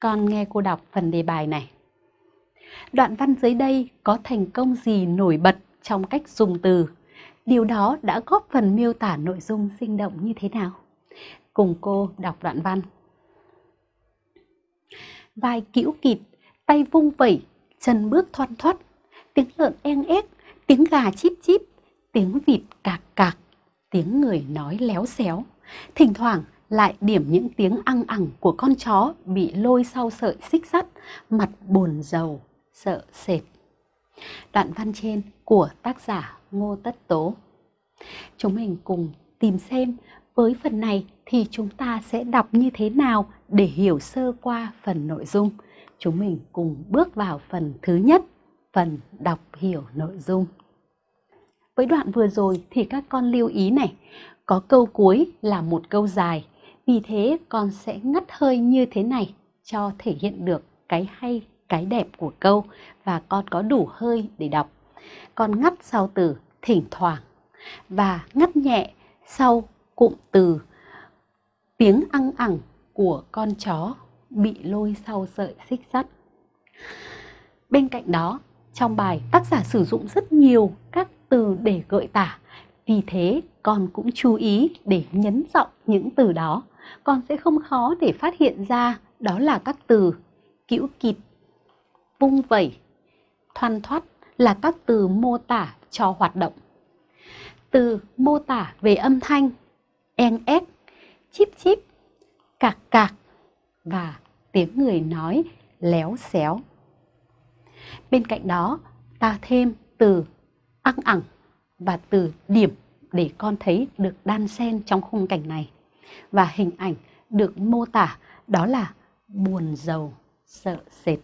Con nghe cô đọc phần đề bài này. Đoạn văn dưới đây có thành công gì nổi bật trong cách dùng từ? Điều đó đã góp phần miêu tả nội dung sinh động như thế nào? Cùng cô đọc đoạn văn. Vai cữu kịt, tay vung vẩy, chân bước thoăn thoắt, tiếng lợn en ép, tiếng gà chip chip, tiếng vịt cạc cạc, tiếng người nói léo xéo. Thỉnh thoảng lại điểm những tiếng ăn ẳng của con chó bị lôi sau sợi xích sắt, mặt buồn rầu, sợ sệt. Đoạn văn trên của tác giả Ngô Tất Tố. Chúng mình cùng tìm xem với phần này thì chúng ta sẽ đọc như thế nào để hiểu sơ qua phần nội dung. Chúng mình cùng bước vào phần thứ nhất, phần đọc hiểu nội dung. Với đoạn vừa rồi thì các con lưu ý này, có câu cuối là một câu dài, vì thế con sẽ ngắt hơi như thế này cho thể hiện được cái hay, cái đẹp của câu và con có đủ hơi để đọc. Con ngắt sau từ thỉnh thoảng và ngắt nhẹ sau cụm từ tiếng ăn ẳng của con chó bị lôi sau sợi xích sắt. Bên cạnh đó, trong bài tác giả sử dụng rất nhiều các từ để gợi tả. Vì thế, con cũng chú ý để nhấn giọng những từ đó. Con sẽ không khó để phát hiện ra đó là các từ cữu kịp vung vẩy, thoăn thoắt là các từ mô tả cho hoạt động. Từ mô tả về âm thanh, en ép, chip chip, cạc cạc và tiếng người nói léo xéo. Bên cạnh đó, ta thêm từ ăng ẳng và từ điểm để con thấy được đan xen trong khung cảnh này. Và hình ảnh được mô tả đó là buồn giàu, sợ sệt.